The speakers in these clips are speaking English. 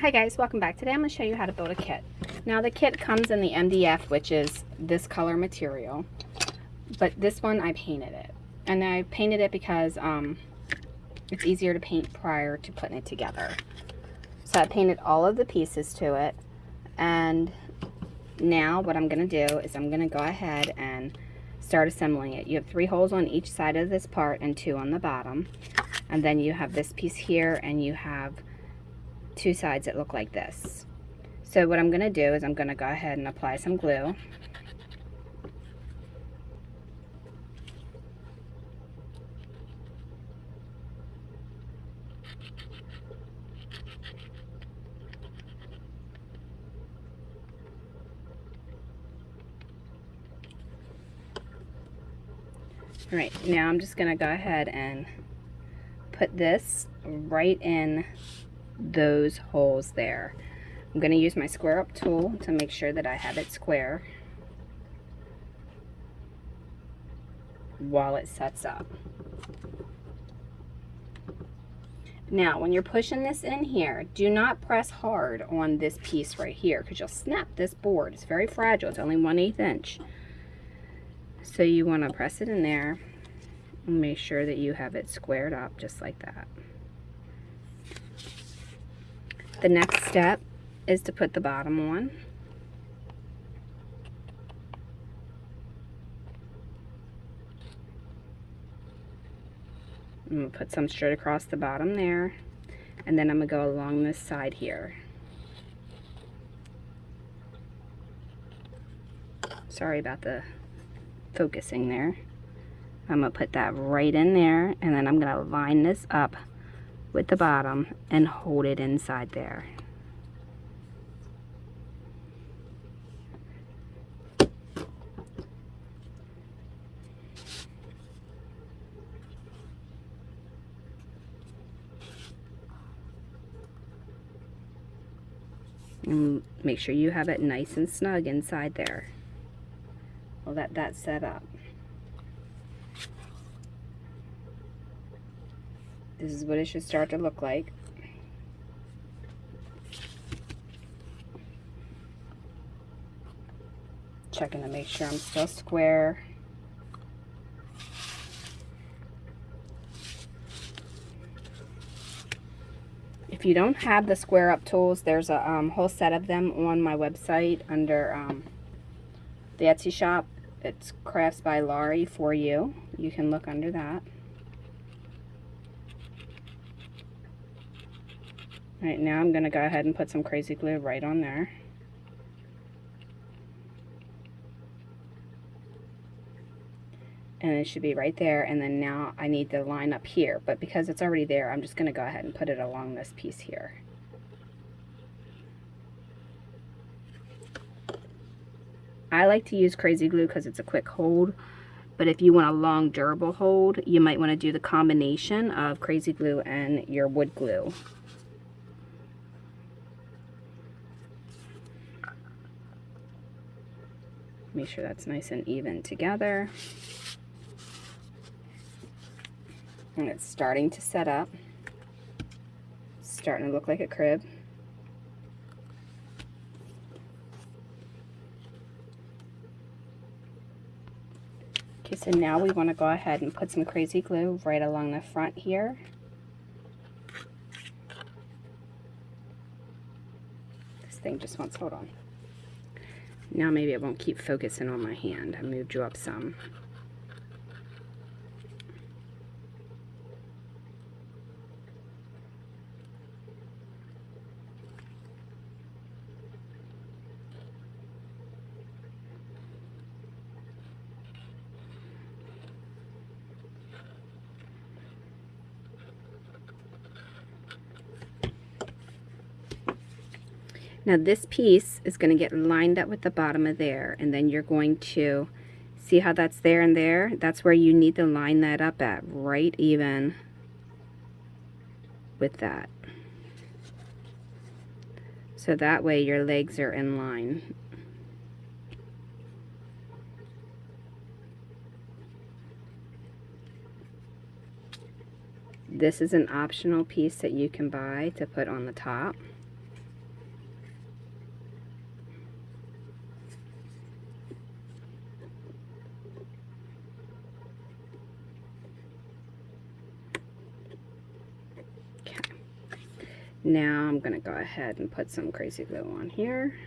Hi guys, welcome back. Today I'm going to show you how to build a kit. Now the kit comes in the MDF, which is this color material, but this one I painted it. And I painted it because um, it's easier to paint prior to putting it together. So I painted all of the pieces to it, and now what I'm going to do is I'm going to go ahead and start assembling it. You have three holes on each side of this part and two on the bottom. And then you have this piece here and you have two sides that look like this. So what I'm going to do is I'm going to go ahead and apply some glue. All right, now I'm just going to go ahead and put this right in those holes there. I'm going to use my square up tool to make sure that I have it square while it sets up. Now, when you're pushing this in here, do not press hard on this piece right here because you'll snap this board. It's very fragile. It's only 1 8 inch. So you want to press it in there and make sure that you have it squared up just like that. The next step is to put the bottom on. I'm going to put some straight across the bottom there. And then I'm going to go along this side here. Sorry about the focusing there. I'm going to put that right in there. And then I'm going to line this up with the bottom and hold it inside there. And make sure you have it nice and snug inside there. We'll that set up. This is what it should start to look like. Checking to make sure I'm still square. If you don't have the square up tools, there's a um, whole set of them on my website under um, the Etsy shop. It's Crafts by Laurie for you. You can look under that. Right now I'm going to go ahead and put some crazy glue right on there. And it should be right there and then now I need to line up here but because it's already there I'm just going to go ahead and put it along this piece here. I like to use crazy glue because it's a quick hold but if you want a long durable hold you might want to do the combination of crazy glue and your wood glue. Make sure that's nice and even together. And it's starting to set up. starting to look like a crib. Okay, so now we want to go ahead and put some crazy glue right along the front here. This thing just wants, hold on. Now maybe it won't keep focusing on my hand. I moved you up some. Now this piece is going to get lined up with the bottom of there and then you're going to see how that's there and there? That's where you need to line that up at, right even with that. So that way your legs are in line. This is an optional piece that you can buy to put on the top. Now I'm going to go ahead and put some crazy glue on here.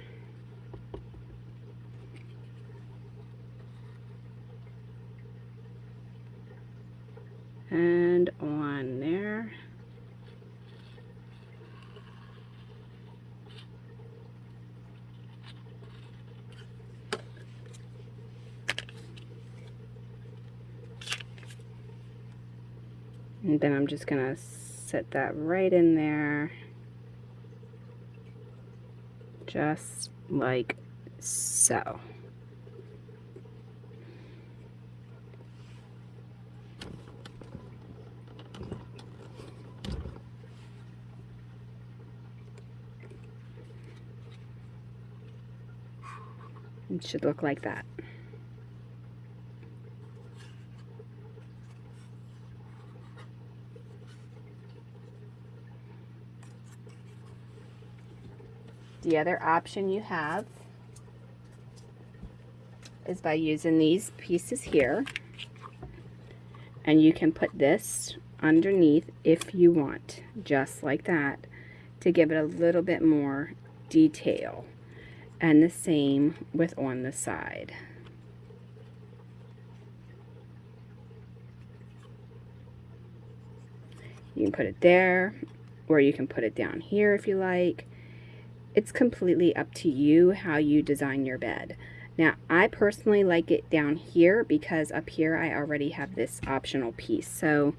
And on there. And then I'm just going to set that right in there. Just like so. It should look like that. The other option you have is by using these pieces here. And you can put this underneath if you want, just like that, to give it a little bit more detail. And the same with on the side. You can put it there, or you can put it down here if you like it's completely up to you how you design your bed. Now, I personally like it down here because up here I already have this optional piece. So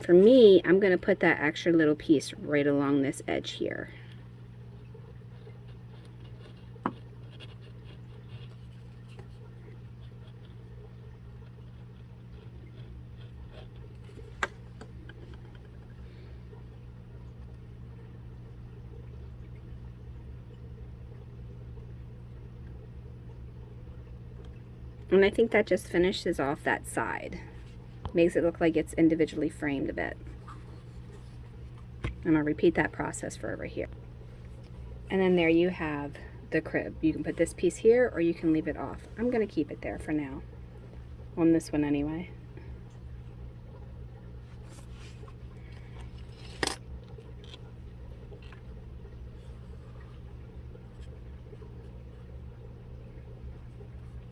for me, I'm going to put that extra little piece right along this edge here. And I think that just finishes off that side. Makes it look like it's individually framed a bit. I'm to repeat that process for over here. And then there you have the crib. You can put this piece here or you can leave it off. I'm going to keep it there for now. On this one anyway.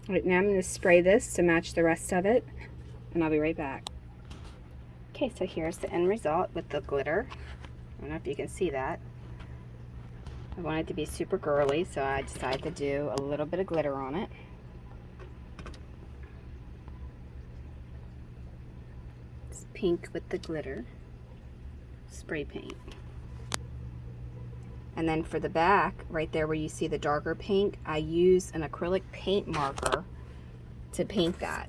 Right now I'm going to spray this to match the rest of it and I'll be right back. Okay, so here's the end result with the glitter. I don't know if you can see that. I wanted to be super girly, so I decided to do a little bit of glitter on it. It's pink with the glitter. Spray paint. And then for the back, right there where you see the darker pink, I use an acrylic paint marker to paint that.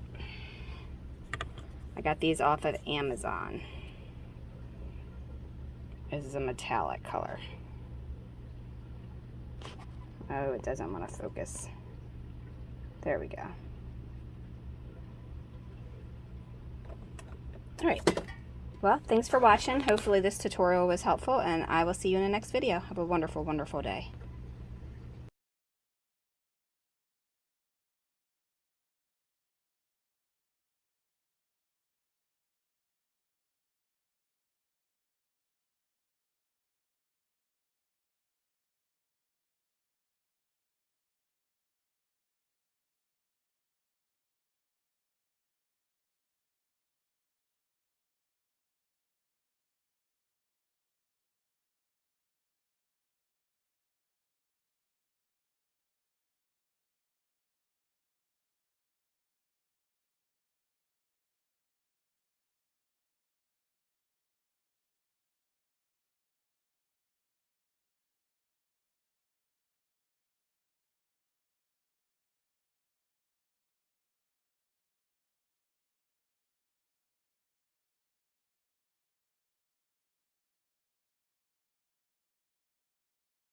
I got these off of Amazon. This is a metallic color. Oh, it doesn't want to focus. There we go. All right. Well, thanks for watching. Hopefully this tutorial was helpful and I will see you in the next video. Have a wonderful, wonderful day.